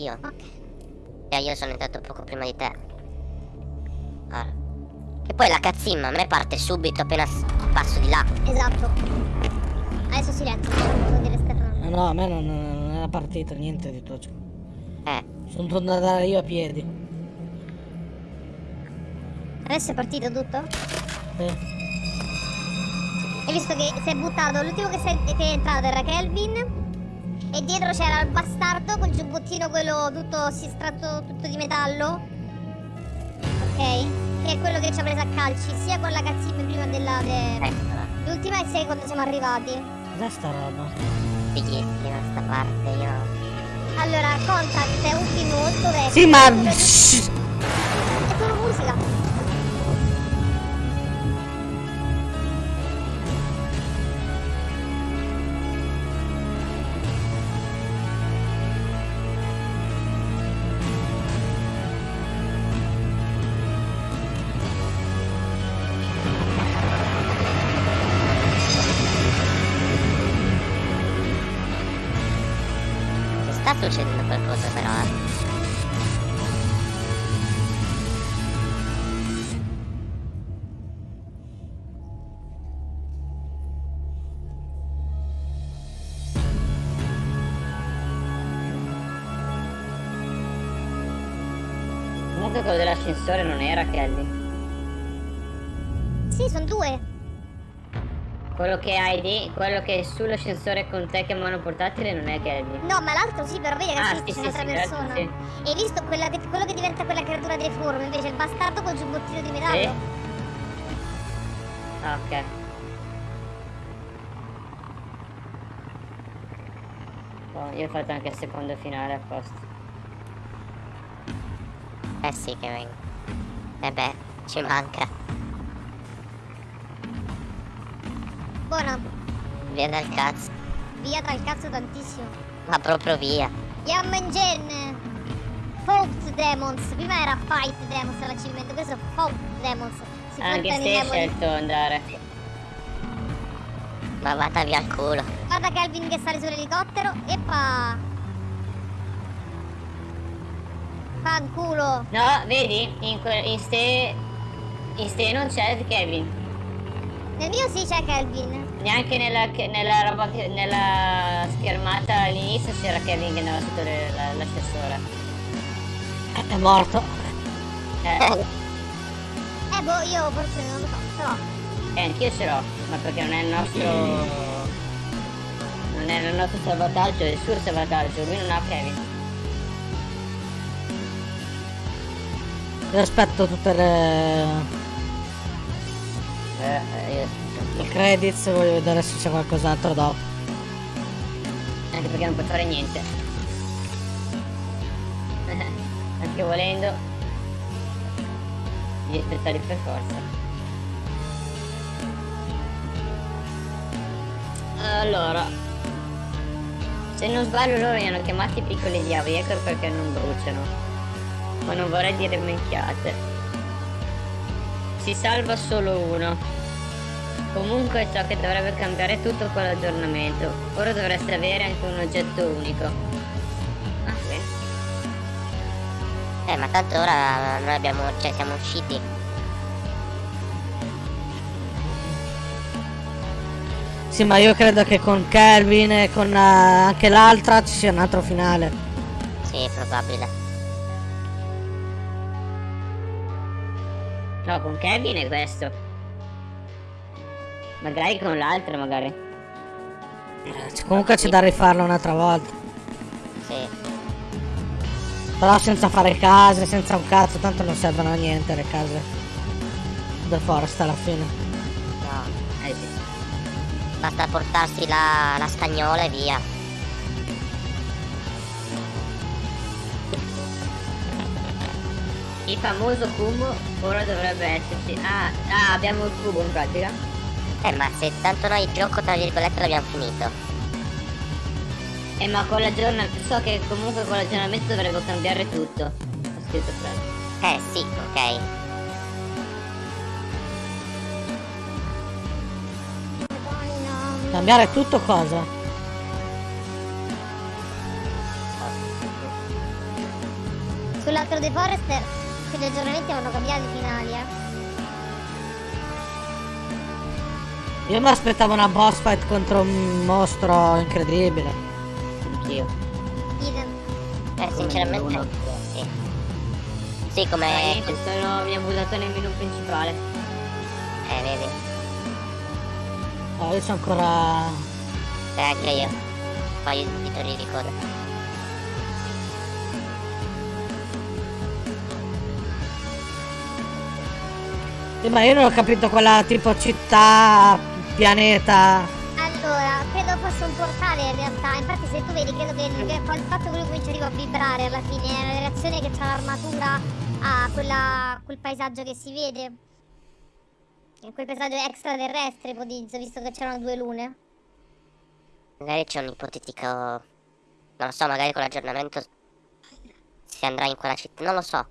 anch'io. Ok. E io sono entrato poco prima di te. Guarda. E poi la cazzimma a me parte subito appena passo di là. Esatto. Adesso silenzio, non dire scatenare. Eh no, a me non, non era partita niente di tutto. Eh, Sono andare io a piedi. Adesso è partito tutto? Sì. Hai visto che si è buttato, l'ultimo che, che è entrato era Kelvin e dietro c'era il bastardo col giubbottino quello tutto si estratto tutto di metallo. Ok? Che è quello che ci ha preso a calci, sia con la cazzina prima della. de-. L'ultima e sei quando siamo arrivati. Cos'è sta roba? Fighissima sta parte, io. Allora, Contact è un film molto vecchio. Sì, ma... sta succedendo qualcosa però, eh. Comunque quello dell'ascensore non era Kelvin. Sì, sono due. Quello che hai di, quello che è sull'ascensore con te che mano portatile non è Kelvin. No, ma l'altro sì, però vedi che Ah, a sì, sì, c'è un'altra sì, persona. certo, E hai visto quella che- quello che diventa quella creatura deforme, invece il bastardo col giubbottino di metallo. Sì. Ah, ok. Oh, io ho fatto anche il secondo finale apposta. Eh sì che vengo. E beh, ci manca. Buona, Via dal cazzo. via dal cazzo tantissimo. Ma proprio via. Yammen Fault Demons. Prima era Fight Demons all'accivimento, questo è Fault Demons. Si Anche se hai scelto andare. Ma vada via al culo. Guarda Calvin che sale sull'elicottero. Eppa. Fanculo. No, vedi? In, in ste. In ste non c'è Kevin. Nel mio sì c'è Calvin. Neanche nella, nella roba che- nella schermata all'inizio c'era Kevin che andava sotto l'ascensore. È, è morto. Eh, Eh boh, io forse non lo so, però. eh, anch'io ce l'ho, ma perché non è il nostro. Non è il nostro salvataggio, è il suo salvataggio, lui non ha Kevin. Io aspetto tutte le... Eh, eh, io- i credits, voglio vedere se c'è qualcos'altro dopo. Anche perché non puoi fare niente. Anche volendo. Aspettare per forza. Allora. Se non sbaglio loro li hanno chiamati piccoli diavoli, ecco perché non bruciano. Ma non vorrei dire minchiate. Si salva solo uno. Comunque è ciò che dovrebbe cambiare tutto con l'aggiornamento. Ora dovreste avere anche un oggetto unico. Ah sì. Eh, ma tanto ora noi abbiamo. cioè siamo usciti. Sì, ma io credo che con Kelvin e con eh, anche l'altra ci sia un altro finale. Sì, probabile. No, con Kevin è questo. Magari con l'altro, magari. Eh, Comunque c'è da rifarlo un'altra volta. Sì. Però senza fare case, senza un cazzo, tanto non servono a niente le case. The Forest alla fine. No. Eh sì. Basta portarsi la, la stagnola e via. Il famoso cubo ora dovrebbe esserci. Ah, ah, abbiamo il cubo in pratica. Eh, ma se tanto noi il gioco tra virgolette l'abbiamo finito. Eh ma con l'aggiornamento. So che comunque con l'aggiornamento dovrebbe cambiare tutto. Ho scritto Fred. Eh, sì, ok. Cambiare tutto cosa? Sull'altro The Forester, che gli aggiornamenti avevano cambiato i finali, eh. Io mi aspettavo una boss fight contro un mostro incredibile. Anch'io. Eh, sinceramente. Sì. Sì, come. sono, mi ha buttato nel menu principale. Eh, vedi. Oh, io sono ancora... E anche io. Un paio di titoli di coda. Sì, ma io non ho capito quella tipo città, pianeta. Allora, credo fosse un portale in realtà. Infatti, se tu vedi, credo che il, il fatto che lui comincia tipo a vibrare alla fine è una reazione che c'ha l'armatura a quella, quel paesaggio che si vede. In quel paesaggio extraterrestre, ipotizzo, visto che c'erano due lune. Magari c'è un ipotetico. Non lo so, magari con l'aggiornamento si andrà in quella città. Non lo so.